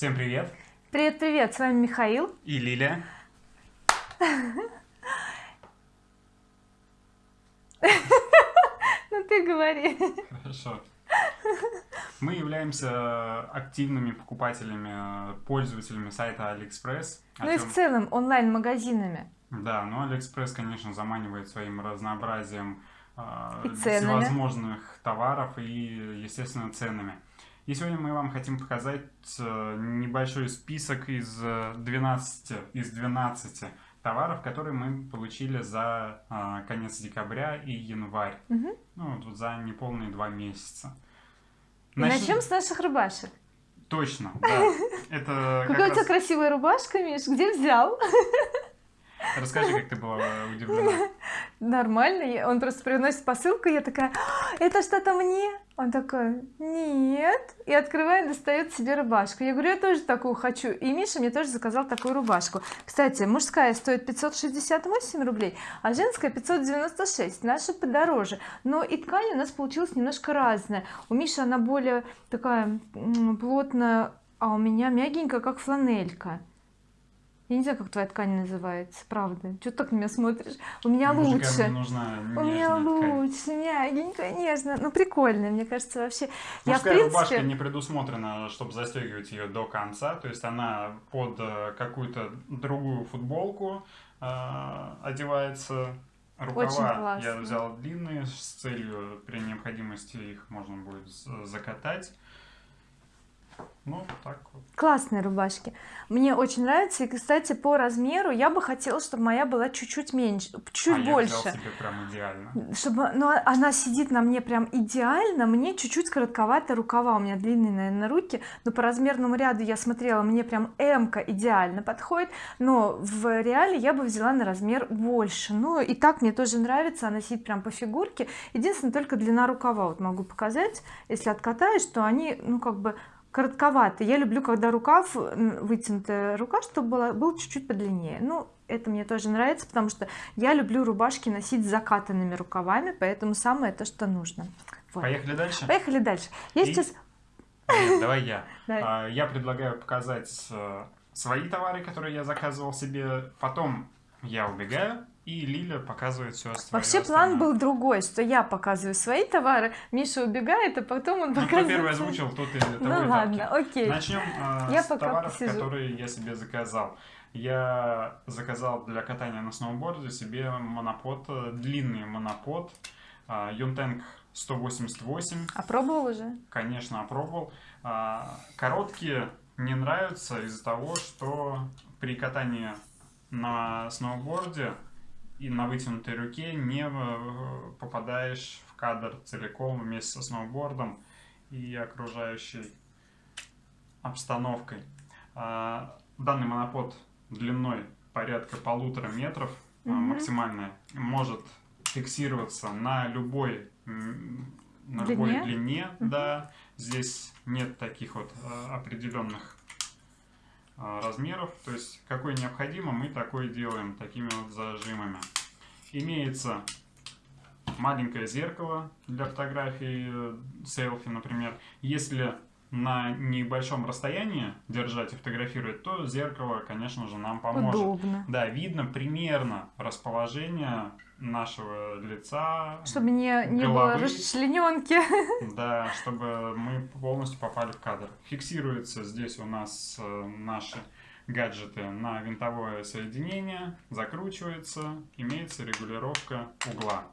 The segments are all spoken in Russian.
Всем привет! Привет-привет, с вами Михаил и Лилия. Ну ты говори. Хорошо. Мы являемся активными покупателями, пользователями сайта AliExpress. Ну и в целом онлайн-магазинами. Да, но AliExpress, конечно, заманивает своим разнообразием ценами. всевозможных товаров и, естественно, ценами. И сегодня мы вам хотим показать э, небольшой список из 12, из 12 товаров, которые мы получили за а, конец декабря и январь. Угу. Ну, вот за неполные два месяца. И начнем, с наших рубашек. Точно, да. Это Какая у тебя красивая рубашка, Миш, где взял? Расскажи, как ты была удивлена. Нормально, он просто приносит посылку, я такая, «А, это что-то мне? Он такой, нет, и открывает, достает себе рубашку. Я говорю, я тоже такую хочу, и Миша мне тоже заказал такую рубашку. Кстати, мужская стоит 568 рублей, а женская 596, наша подороже. Но и ткань у нас получилась немножко разная. У Миши она более такая плотная, а у меня мягенькая, как фланелька я не знаю как твоя ткань называется правда. Что ты так на меня смотришь? У меня лучше. нужна у меня лучше. Мягенькая нежно ну прикольно мне кажется вообще. Мужская я в принципе... рубашка не предусмотрена чтобы застегивать ее до конца. То есть она под э, какую-то другую футболку э, одевается. Рукава я взял длинные с целью при необходимости их можно будет закатать ну так вот. Классные рубашки. Мне очень нравится и кстати по размеру я бы хотела чтобы моя была чуть-чуть меньше чуть а больше. я себе прям идеально. Чтобы но ну, она сидит на мне прям идеально мне чуть-чуть коротковато рукава у меня длинные наверное руки. Но по размерному ряду я смотрела мне прям м идеально подходит. Но в реале я бы взяла на размер больше. Ну и так мне тоже нравится. Она сидит прям по фигурке. Единственное только длина рукава вот могу показать. Если откатаешь то они ну как бы коротковато я люблю когда рукав вытянутая рука чтобы была был чуть-чуть подлиннее. Ну это мне тоже нравится потому что я люблю рубашки носить с закатанными рукавами поэтому самое то что нужно. Вот. поехали дальше? Поехали дальше. Я И... сейчас Нет, давай я. А, я предлагаю показать э, свои товары которые я заказывал себе. Потом я убегаю и Лиля показывает все остальное. Вообще план был другой, что я показываю свои товары, Миша убегает, а потом он показывает... Ну, кто первый озвучил, тот и того Ну ладно, окей. Начнем э, я с товаров, посижу. которые я себе заказал. Я заказал для катания на сноуборде себе монопод, э, длинный монопод, э, Юнтенг 188. Опробовал уже? Конечно, опробовал. Э, короткие не нравятся из-за того, что при катании на сноуборде и на вытянутой руке не э, попадаешь в кадр целиком вместе со сноубордом и окружающей обстановкой. А, данный монопод длиной порядка полутора метров угу. максимальная может фиксироваться на любой на длине? любой длине, угу. да. Здесь нет таких вот э, определенных размеров. То есть какой необходимо, мы такой делаем такими вот зажимами. Имеется маленькое зеркало для фотографии э, селфи, например. Если на небольшом расстоянии держать и фотографировать, то зеркало, конечно же, нам поможет. Удобно. Да, видно примерно расположение нашего лица, Чтобы не, не было расчлененки. Да, чтобы мы полностью попали в кадр. Фиксируется здесь у нас э, наши гаджеты на винтовое соединение, закручивается, имеется регулировка угла.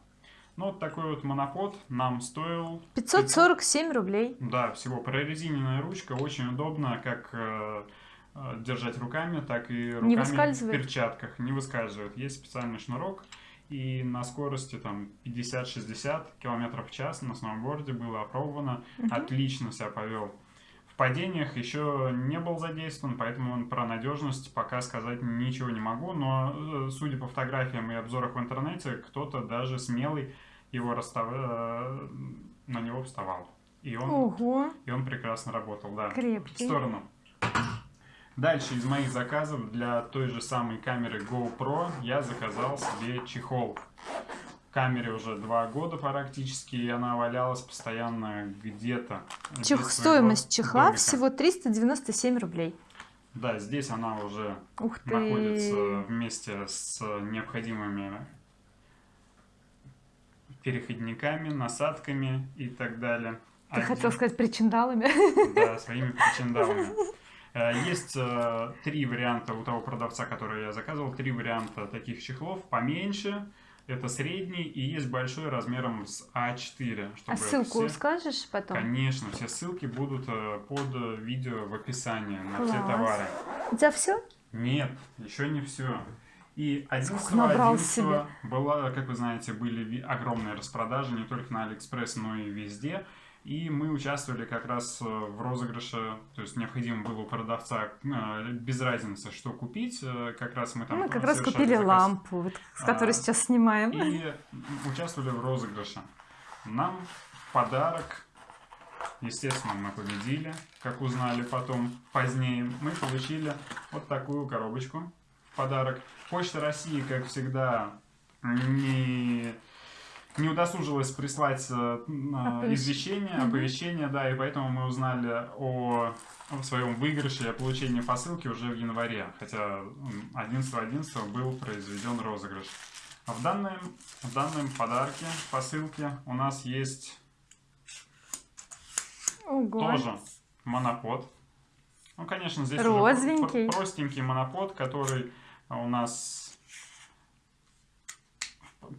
Ну, вот такой вот монопод нам стоил... 547 рублей. Да, всего. Прорезиненная ручка, очень удобно, как э, э держать руками, так и руками не в перчатках. Не выскальзывает. Есть специальный шнурок, и на скорости там 50-60 км в час на сноуборде было опробовано. Угу. Отлично себя повел падениях еще не был задействован, поэтому про надежность пока сказать ничего не могу, но э, судя по фотографиям и обзорах в интернете, кто-то даже смелый его расстав... Э, на него вставал. И он, Ого. и он прекрасно работал, да. Крепкий. В сторону. Дальше из моих заказов для той же самой камеры GoPro я заказал себе чехол камере уже два года практически, и она валялась постоянно где-то. Чех... Стоимость чехла домика. всего 397 рублей. Да, здесь она уже находится вместе с необходимыми переходниками, насадками и так далее. Ты Один... хотел сказать причиндалами? Да, своими причиндалами. Э, есть э, три варианта у того продавца, который я заказывал, три варианта таких чехлов, поменьше, это средний, и есть большой размером с А4. А ссылку все... скажешь потом? Конечно, все ссылки будут э, под видео в описании на Класс. все товары. У тебя все? Нет, еще не все. И 11 11 было, как вы знаете, были огромные распродажи не только на Алиэкспресс, но и везде. И мы участвовали как раз э, в розыгрыше, то есть необходимо было у продавца э, без разницы, что купить, э, как раз мы там... Мы как раз купили заказ, лампу, вот, с которой а, сейчас снимаем. И участвовали в розыгрыше. Нам подарок, естественно, мы победили, как узнали потом, позднее, мы получили вот такую коробочку, подарок. Почта России, как всегда, не не удосужилась прислать э, извещение, оповещение, да, и поэтому мы узнали о, о своем выигрыше и о получении посылки уже в январе, хотя 11.11 .11 был произведен розыгрыш. А в данном, в данном подарке, посылке у нас есть Ого. тоже монопод. Ну, конечно, здесь Розовенький. уже простенький монопод, который у нас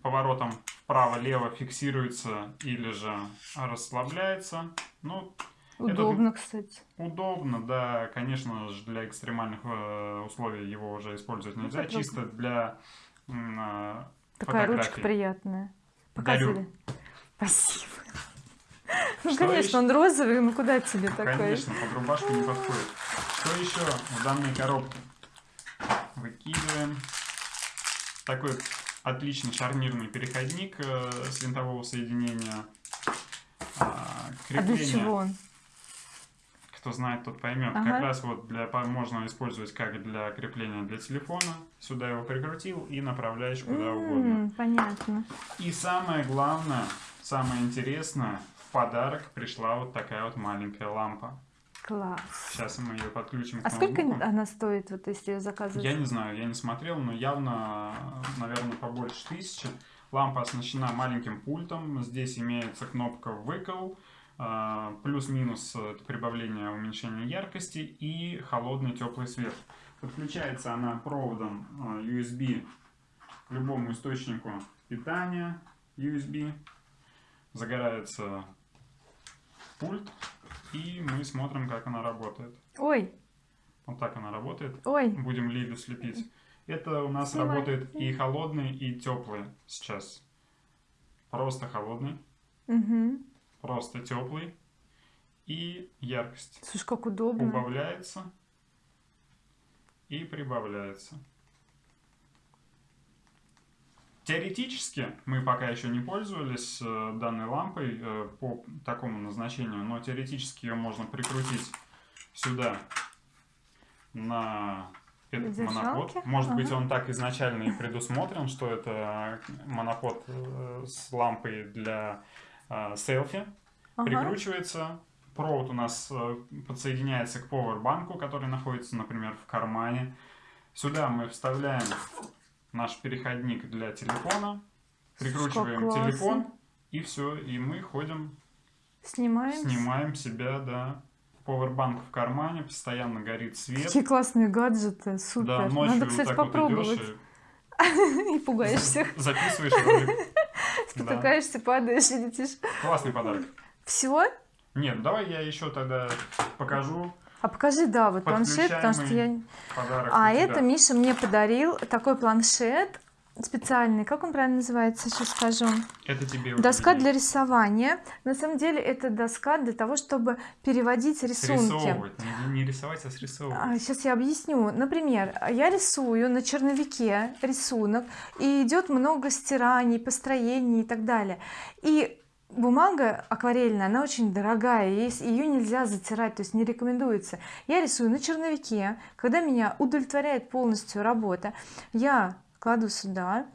поворотом вправо-лево фиксируется или же расслабляется. Ну, удобно, кстати. Удобно, да. Конечно же, для экстремальных э, условий его уже использовать ну, нельзя. Ну, Чисто для э, Такая ручка приятная. Показывали. Дарю. Спасибо. Ну, что конечно, еще? он розовый, ну куда тебе такой? Конечно, под рубашку не подходит. Что еще в данной коробке? Выкидываем. Такой отличный шарнирный переходник э, с винтового соединения. А, а для чего он? Кто знает, тот поймет. Ага. Как раз вот для можно использовать как для крепления для телефона. Сюда его прикрутил и направляешь куда mm, угодно. Понятно. И самое главное, самое интересное, в подарок пришла вот такая вот маленькая лампа. Класс. Сейчас мы ее подключим А сколько она стоит, вот если ее заказывать? Я не знаю, я не смотрел, но явно, наверное, побольше тысячи. Лампа оснащена маленьким пультом. Здесь имеется кнопка выкол, а, плюс-минус прибавление уменьшения яркости и холодный теплый свет. Подключается она проводом а, USB к любому источнику питания USB. Загорается пульт и мы смотрим, как она работает. Ой. Вот так она работает. Ой. Будем Лилю слепить. Это у нас Снимай. работает и холодный, и теплый сейчас. Просто холодный. Угу. Просто теплый. И яркость. Слушай, как удобно. Убавляется и прибавляется. Теоретически мы пока еще не пользовались э, данной лампой э, по такому назначению, но теоретически ее можно прикрутить сюда на этот монопод. Может ага. быть он так изначально и предусмотрен, что это монопод э, с лампой для селфи. Ага. Прикручивается. Провод у нас подсоединяется к поwerбанку, который находится, например, в кармане. Сюда мы вставляем наш переходник для телефона, прикручиваем телефон, и все, и мы ходим, снимаем, снимаем себя, да. Powerbank в кармане, постоянно горит свет. Какие классные гаджеты, супер. Да, ночью Надо, кстати, вот так попробовать. Вот идешь и... и пугаешь всех. Записываешь ролик. Спотыкаешься, падаешь и летишь. Классный подарок. Всего? Нет, давай я еще тогда покажу. А покажи, да, вот планшет, потому что я... А это Миша мне подарил такой планшет специальный, как он правильно называется, сейчас скажу. Это тебе Доска для рисования. На самом деле это доска для того, чтобы переводить рисунки. Не, не рисовать, а срисовывать. А, сейчас я объясню. Например, я рисую на черновике рисунок, и идет много стираний, построений и так далее. И бумага акварельная она очень дорогая ее нельзя затирать то есть не рекомендуется. Я рисую на черновике когда меня удовлетворяет полностью работа я кладу сюда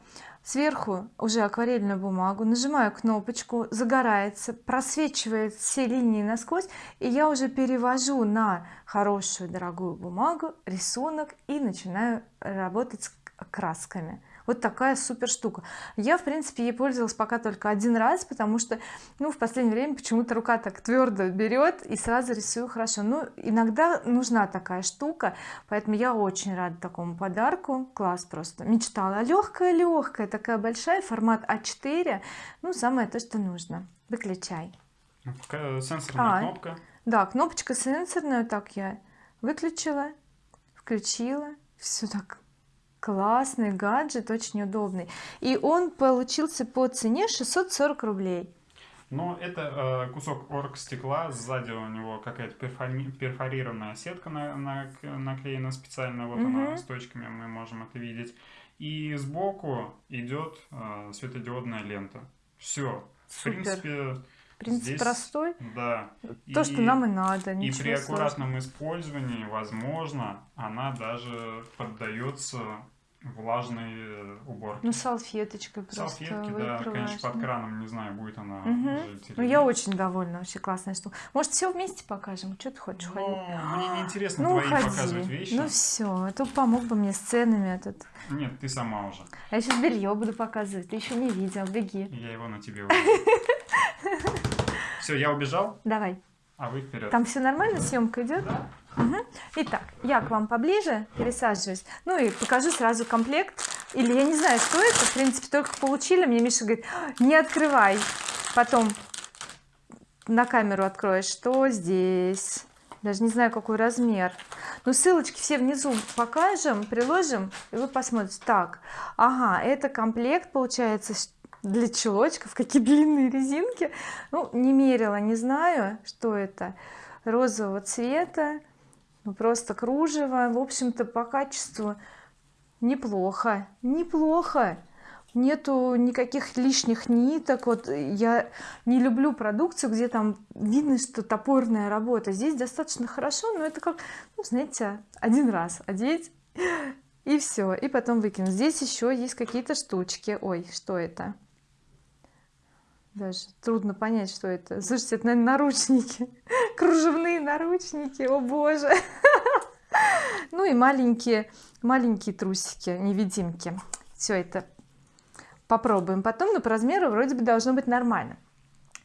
сверху уже акварельную бумагу нажимаю кнопочку загорается просвечивает все линии насквозь и я уже перевожу на хорошую дорогую бумагу рисунок и начинаю работать с красками вот такая супер штука. Я в принципе ей пользовалась пока только один раз потому что ну в последнее время почему-то рука так твердо берет и сразу рисую хорошо. Ну иногда нужна такая штука поэтому я очень рада такому подарку. Класс просто. Мечтала. Легкая легкая такая большая формат а4 ну самое то что нужно. Выключай. Сенсорная а, кнопка. да кнопочка сенсорная. Так я выключила включила. Все так классный гаджет очень удобный. И он получился по цене 640 рублей. Но это э, кусок оргстекла сзади у него какая-то перфори перфорированная сетка на, на, наклеена специально вот угу. она с точками мы можем это видеть. И сбоку идет э, светодиодная лента. Все в принципе принцип Здесь, простой. Да. То и, что нам и надо и при аккуратном использовании возможно она даже поддается влажной э, уборки. Ну, салфеточкой просто Салфетки, да, конечно, под краном, не знаю, будет она угу. Ну, я очень довольна, вообще классная штука. Может, все вместе покажем? Что ты хочешь? Ну, мне не интересно ну, твои ходи. показывать вещи. Ну, все, это помог бы мне с ценами этот. Нет, ты сама уже. А я сейчас белье буду показывать, ты еще не видел, беги. Я его на тебе. Все, я убежал? Давай. А вы вперед. Там все нормально, съемка идет? Да. Угу. Итак, я к вам поближе пересаживаюсь. Ну и покажу сразу комплект. Или я не знаю, что это. В принципе, только получили. Мне Миша говорит, не открывай. Потом на камеру откроешь, что здесь. Даже не знаю, какой размер. Но ссылочки все внизу покажем, приложим, и вы посмотрите. Так, ага, это комплект получается для чулочков. Какие длинные резинки. Ну, не мерила, не знаю, что это. Розового цвета ну просто кружево. В общем-то по качеству неплохо. Неплохо. Нету никаких лишних ниток. Вот я не люблю продукцию где там видно что топорная работа. Здесь достаточно хорошо но это как ну знаете один раз одеть и все и потом выкинуть. Здесь еще есть какие-то штучки. Ой что это даже трудно понять что это. Слушайте это наверное наручники. Кружевные наручники. О боже! Ну и маленькие маленькие трусики невидимки. Все это попробуем потом но по размеру вроде бы должно быть нормально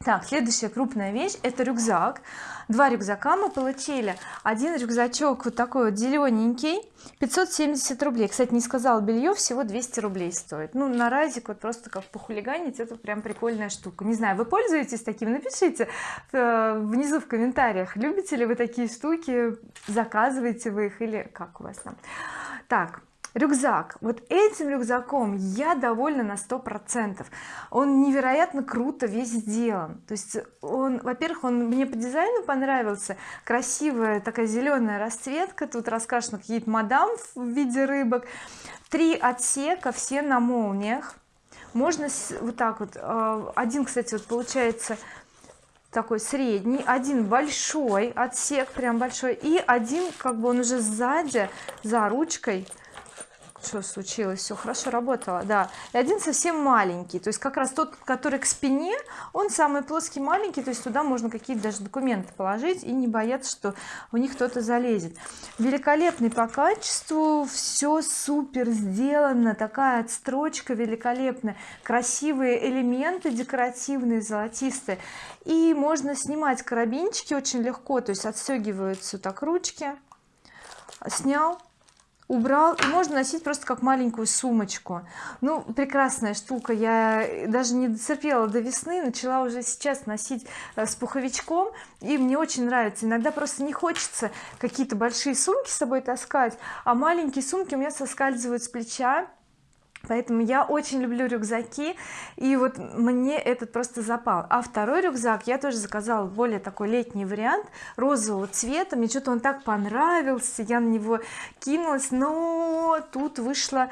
так следующая крупная вещь это рюкзак. Два рюкзака мы получили. Один рюкзачок вот такой вот зелененький 570 рублей. Кстати не сказала белье всего 200 рублей стоит. Ну на разик вот просто как похулиганить это прям прикольная штука. Не знаю вы пользуетесь таким? Напишите э, внизу в комментариях любите ли вы такие штуки заказываете вы их или как у вас там. Так рюкзак. Вот этим рюкзаком я довольна на сто процентов. Он невероятно круто весь сделан. То есть он во-первых он мне по дизайну понравился. Красивая такая зеленая расцветка. Тут раскрашены какие-то мадам в виде рыбок. Три отсека все на молниях. Можно вот так вот э, один кстати вот получается такой средний один большой отсек прям большой и один как бы он уже сзади за ручкой что случилось? Все хорошо работало да. И один совсем маленький. То есть как раз тот который к спине он самый плоский маленький. То есть туда можно какие-то даже документы положить и не бояться что у них кто-то залезет. Великолепный по качеству. Все супер сделано. Такая отстрочка великолепная. Красивые элементы декоративные золотистые. И можно снимать карабинчики очень легко. То есть отстегиваются так ручки. Снял убрал и можно носить просто как маленькую сумочку. Ну прекрасная штука. Я даже не дотерпела до весны начала уже сейчас носить э, с пуховичком и мне очень нравится. Иногда просто не хочется какие-то большие сумки с собой таскать а маленькие сумки у меня соскальзывают с плеча поэтому я очень люблю рюкзаки и вот мне этот просто запал. А второй рюкзак я тоже заказала более такой летний вариант розового цвета. Мне что-то он так понравился я на него кинулась но тут вышла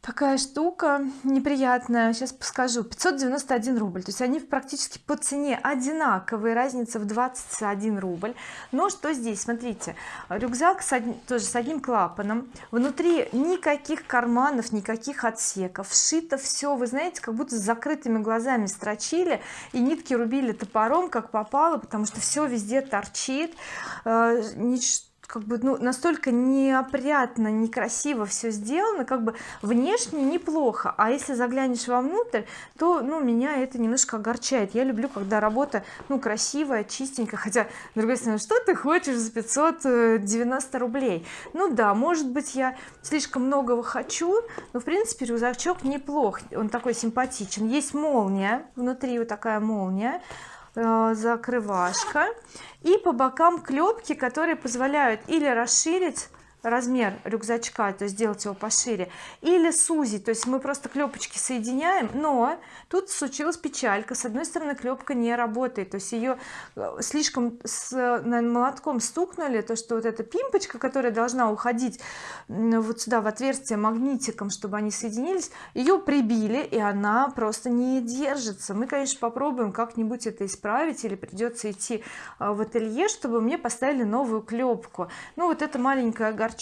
такая штука неприятная. Сейчас скажу 591 рубль. То есть они практически по цене одинаковые. Разница в 21 рубль. Но что здесь? Смотрите рюкзак с одним, тоже с одним клапаном. Внутри никаких карманов никаких отсеков. Сшито все вы знаете как будто с закрытыми глазами строчили и нитки рубили топором как попало потому что все везде торчит. Э, ничто как бы ну настолько неопрятно некрасиво все сделано как бы внешне неплохо. А если заглянешь вовнутрь то ну меня это немножко огорчает. Я люблю когда работа ну красивая чистенькая. Хотя с другой стороны что ты хочешь за 590 рублей? Ну да может быть я слишком многого хочу но в принципе рюкзачок неплох. Он такой симпатичен. Есть молния внутри вот такая молния закрывашка и по бокам клепки которые позволяют или расширить размер рюкзачка то есть сделать его пошире. Или сузить то есть мы просто клепочки соединяем но тут случилась печалька. С одной стороны клепка не работает то есть ее э, слишком с наверное, молотком стукнули то что вот эта пимпочка которая должна уходить вот сюда в отверстие магнитиком чтобы они соединились ее прибили и она просто не держится. Мы конечно попробуем как-нибудь это исправить или придется идти э, в ателье чтобы мне поставили новую клепку. Ну вот это маленькая огорчение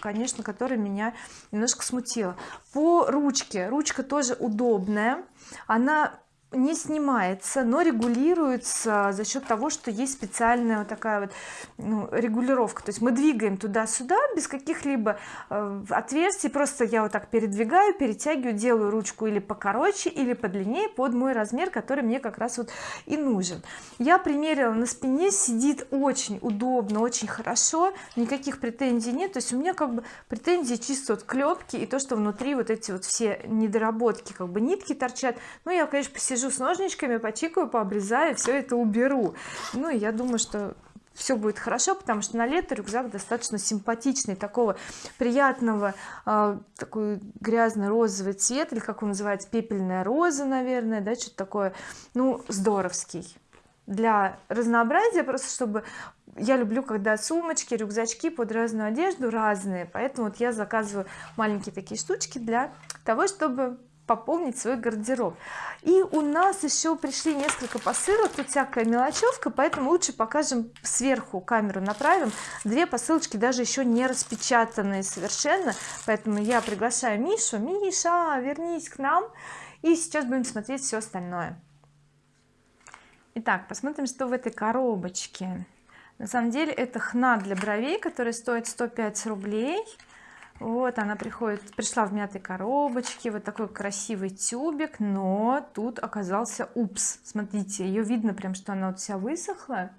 конечно которое меня немножко смутило. По ручке. Ручка тоже удобная. Она не снимается но регулируется за счет того что есть специальная вот такая вот ну, регулировка. То есть мы двигаем туда-сюда без каких-либо э, отверстий. Просто я вот так передвигаю перетягиваю делаю ручку или покороче или подлиннее под мой размер который мне как раз вот и нужен. Я примерила на спине сидит очень удобно очень хорошо никаких претензий нет. То есть у меня как бы претензии чисто от клепки и то что внутри вот эти вот все недоработки как бы нитки торчат. Ну я конечно посижу посижу с ножничками почикаю пообрезаю все это уберу. Ну и я думаю что все будет хорошо потому что на лето рюкзак достаточно симпатичный такого приятного э, такой грязно-розовый цвет или как он называется пепельная роза наверное да что-то такое ну здоровский. Для разнообразия просто чтобы я люблю когда сумочки рюкзачки под разную одежду разные поэтому вот я заказываю маленькие такие штучки для того чтобы пополнить свой гардероб. И у нас еще пришли несколько посылок тут всякая мелочевка поэтому лучше покажем сверху камеру направим. Две посылочки даже еще не распечатанные совершенно поэтому я приглашаю Мишу. Миша вернись к нам и сейчас будем смотреть все остальное. Итак посмотрим что в этой коробочке. На самом деле это хна для бровей который стоит 105 рублей вот она приходит пришла в мятой коробочке вот такой красивый тюбик но тут оказался упс. Смотрите ее видно прям что она вот вся высохла.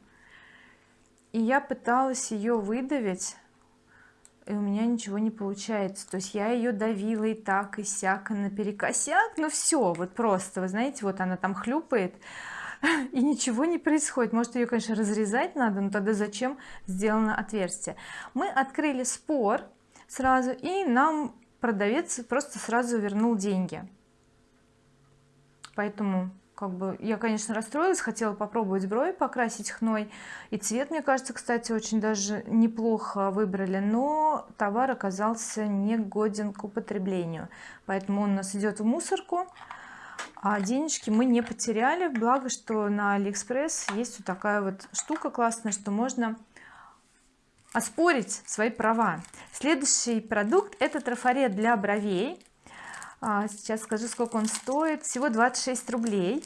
И я пыталась ее выдавить и у меня ничего не получается. То есть я ее давила и так и сяк и наперекосяк. Ну все вот просто вы знаете вот она там хлюпает и ничего не происходит. Может ее конечно разрезать надо но тогда зачем сделано отверстие? Мы открыли спор сразу и нам продавец просто сразу вернул деньги. Поэтому как бы я конечно расстроилась хотела попробовать брови покрасить хной. И цвет мне кажется кстати очень даже неплохо выбрали но товар оказался не годен к употреблению. Поэтому он у нас идет в мусорку а денежки мы не потеряли. Благо что на алиэкспресс есть вот такая вот штука классная что можно оспорить свои права. Следующий продукт это трафарет для бровей. А, сейчас скажу сколько он стоит. Всего 26 рублей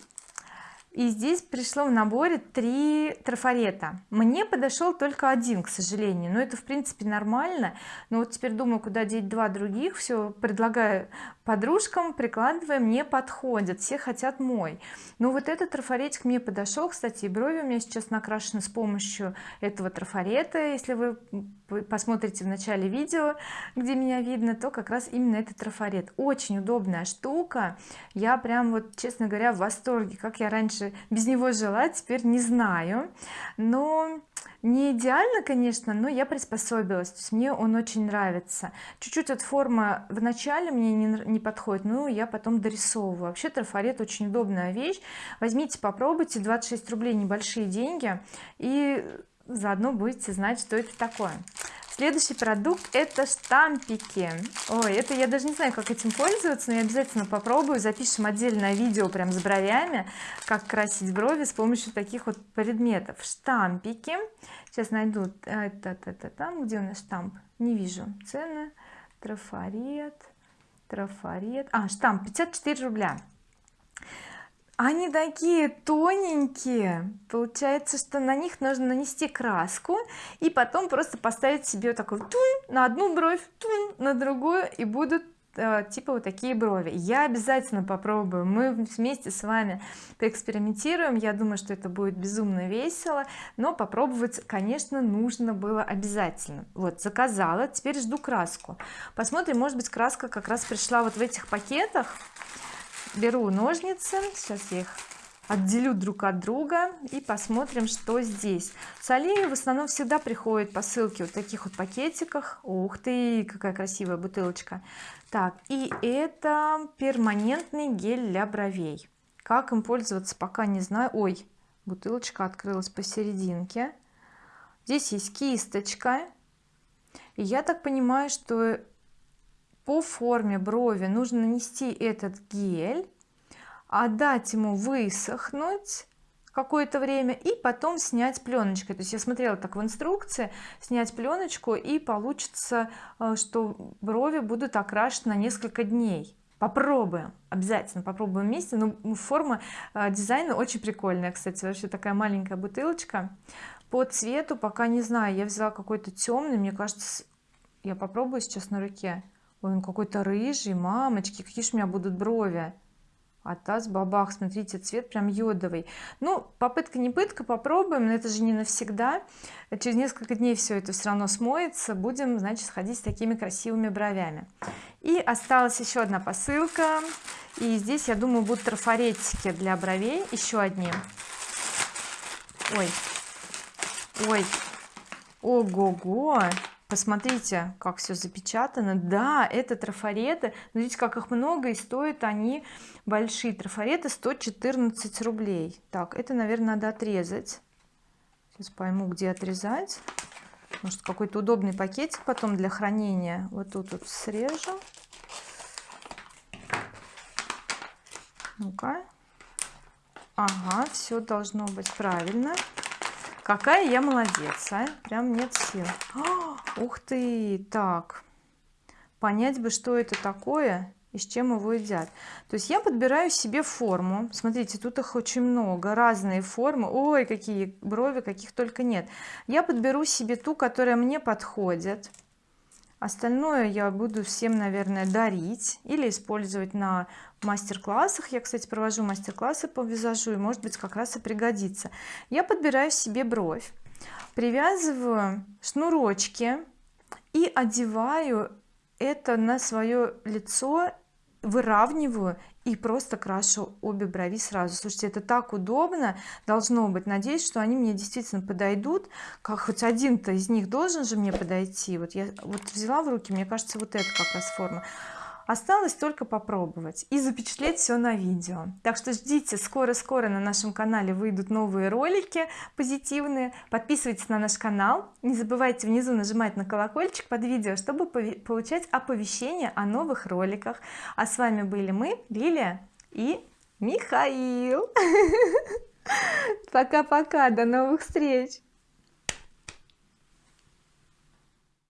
и здесь пришло в наборе три трафарета. Мне подошел только один к сожалению но это в принципе нормально. Но вот теперь думаю куда деть два других все предлагаю подружкам прикладываем не подходят все хотят мой. Но вот этот трафаретик мне подошел кстати и брови у меня сейчас накрашены с помощью этого трафарета. Если вы посмотрите в начале видео где меня видно то как раз именно этот трафарет. Очень удобная штука. Я прям вот честно говоря в восторге. Как я раньше без него жила теперь не знаю. Но не идеально конечно но я приспособилась. Мне он очень нравится. Чуть-чуть от формы в начале мне не, не подходит но я потом дорисовываю. Вообще трафарет очень удобная вещь. Возьмите попробуйте 26 рублей небольшие деньги и заодно будете знать что это такое следующий продукт это штампики. Ой это я даже не знаю как этим пользоваться но я обязательно попробую. Запишем отдельное видео прям с бровями как красить брови с помощью таких вот предметов. Штампики. Сейчас найду это, это, это там где у нас штамп. Не вижу. Цены. Трафарет. Трафарет. А штамп 54 рубля они такие тоненькие. Получается что на них нужно нанести краску и потом просто поставить себе такой тун на одну бровь тун на другую и будут э, типа вот такие брови. Я обязательно попробую. Мы вместе с вами поэкспериментируем. Я думаю что это будет безумно весело. Но попробовать конечно нужно было обязательно. Вот заказала. Теперь жду краску. Посмотрим может быть краска как раз пришла вот в этих пакетах беру ножницы сейчас их отделю друг от друга и посмотрим что здесь. С в основном всегда приходит посылки вот таких вот пакетиках. Ух ты какая красивая бутылочка. Так и это перманентный гель для бровей. Как им пользоваться пока не знаю. Ой бутылочка открылась посерединке. Здесь есть кисточка. И я так понимаю что по форме брови нужно нанести этот гель отдать ему высохнуть какое-то время и потом снять пленочкой. То есть я смотрела так в инструкции снять пленочку и получится э, что брови будут окрашены на несколько дней. Попробуем обязательно попробуем вместе. Но ну, форма э, дизайна очень прикольная кстати. Вообще такая маленькая бутылочка. По цвету пока не знаю. Я взяла какой-то темный мне кажется я попробую сейчас на руке ой он какой-то рыжий мамочки какие же у меня будут брови? А таз бабах смотрите цвет прям йодовый. Ну попытка не пытка попробуем но это же не навсегда. Через несколько дней все это все равно смоется будем значит ходить с такими красивыми бровями. И осталась еще одна посылка. И здесь я думаю будут трафаретики для бровей еще одни. Ой. Ой. Ого-го посмотрите как все запечатано. Да это трафареты. Видите как их много и стоят они большие. Трафареты 114 рублей. Так это наверное надо отрезать. Сейчас пойму где отрезать. Может какой-то удобный пакетик потом для хранения. Вот тут вот срежу. Ну-ка. Ага все должно быть правильно какая я молодец а? Прям нет сил. О, ух ты! Так понять бы что это такое и с чем его едят. То есть я подбираю себе форму. Смотрите тут их очень много разные формы. Ой какие брови каких только нет. Я подберу себе ту которая мне подходит остальное я буду всем наверное дарить или использовать на мастер-классах. Я кстати провожу мастер-классы по визажу и может быть как раз и пригодится. Я подбираю себе бровь привязываю шнурочки и одеваю это на свое лицо выравниваю и просто крашу обе брови сразу. Слушайте это так удобно должно быть. Надеюсь что они мне действительно подойдут. Как хоть один-то из них должен же мне подойти? Вот я вот взяла в руки мне кажется вот это как раз форма осталось только попробовать и запечатлеть все на видео. Так что ждите скоро-скоро на нашем канале выйдут новые ролики позитивные. Подписывайтесь на наш канал. Не забывайте внизу нажимать на колокольчик под видео чтобы получать оповещения о новых роликах. А с вами были мы Лилия и Михаил. Пока-пока до новых встреч